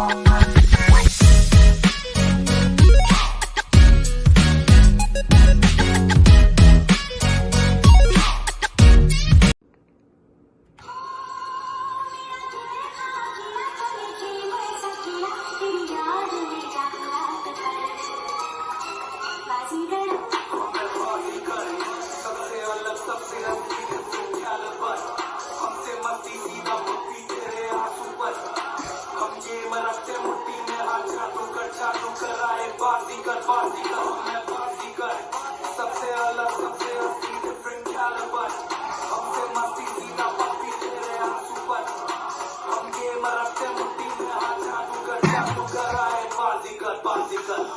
Woman. Hey. रखते मुट्ठी में हाथ चालू कर चालू कर, आए बाजी कर बाजी कर मैं बाजी कर। सबसे अलग, सबसे असली डिफरेंट कैलिबर हमसे मस्ती, सीधा पक्की तेरे आँसू पर। हम गेम रखते मुट्ठी में हाथ चालू कर चालू कर, आए बाजी कर बाजी कर।